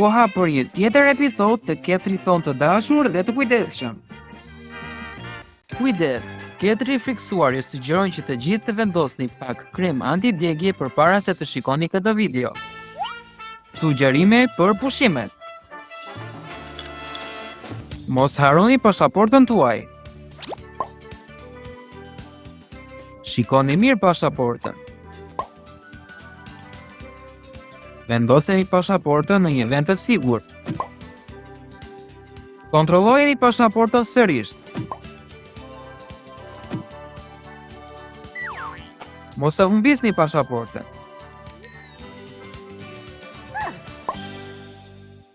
koha për një tjetër episod të ketrit tonë të dashur dhe të kujdeshëm. Kujdes, ketri i frikësuar ju sugjeron që të gjithë të vendosni pak krem antidjegje përpara se të shikoni këtë video. Sugjerime për pushimet Mos harroni pasaportën tuaj, Shikoni mirë pasaportën. Vendoseni pasaportën në një vend të sigurt. Kontrollojeni pasaportën sërish. Mos e humbisni pasaportën.